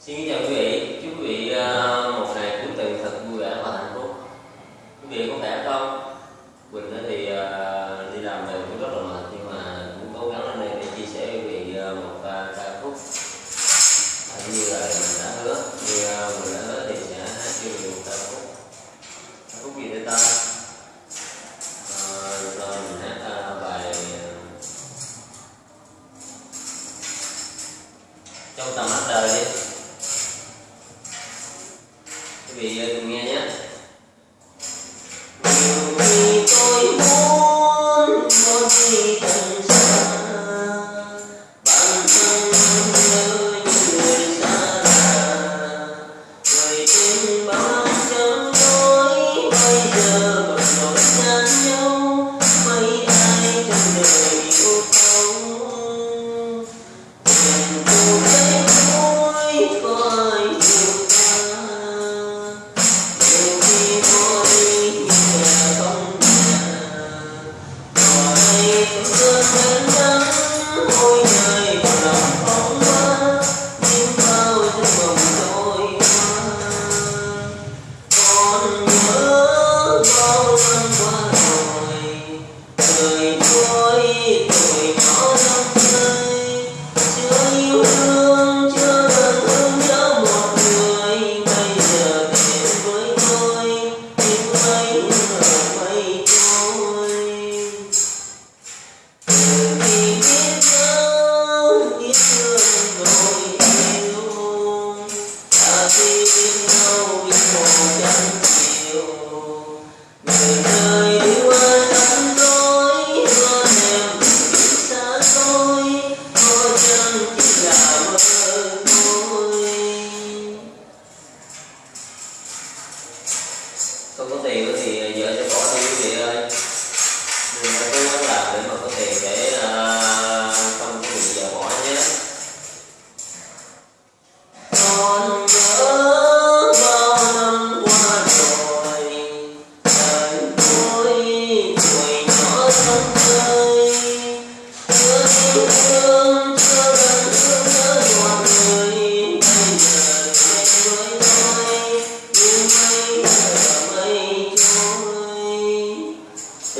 Xin chào quý vị, chúc quý vị ờ, một ngày cuối tuần thật vui vẻ và hạnh phúc. Quý vị có khỏe không? Quỳnh thì ờ, đi làm về cũng rất là mệt nhưng mà cũng cố gắng lên đây để chia sẻ với quý vị ờ, một ca khúc. À, như là mình đã hứa, như mình đã hứa thì sẽ hát cho quý vị một ca khúc. Ca khúc gì để ta? trong tầm mắt ya. dunianya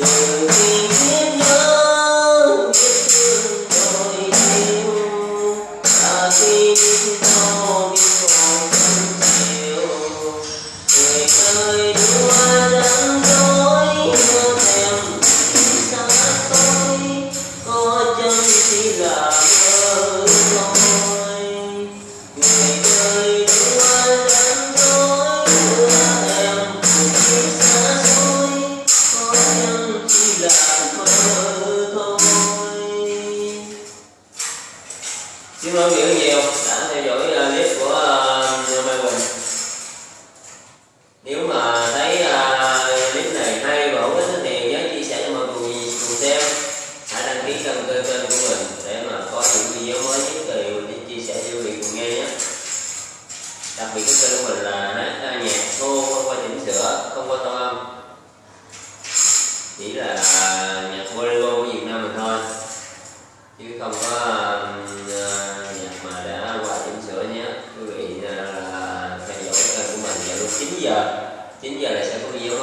Thank you. là nhạc bolero của Việt Nam mình thôi. Chứ không có ờ, nhạc mà đã qua chỉnh sửa nhé. Quý vị là theo dõi kênh của mình vào lúc 9 giờ. 9 giờ là sẽ có video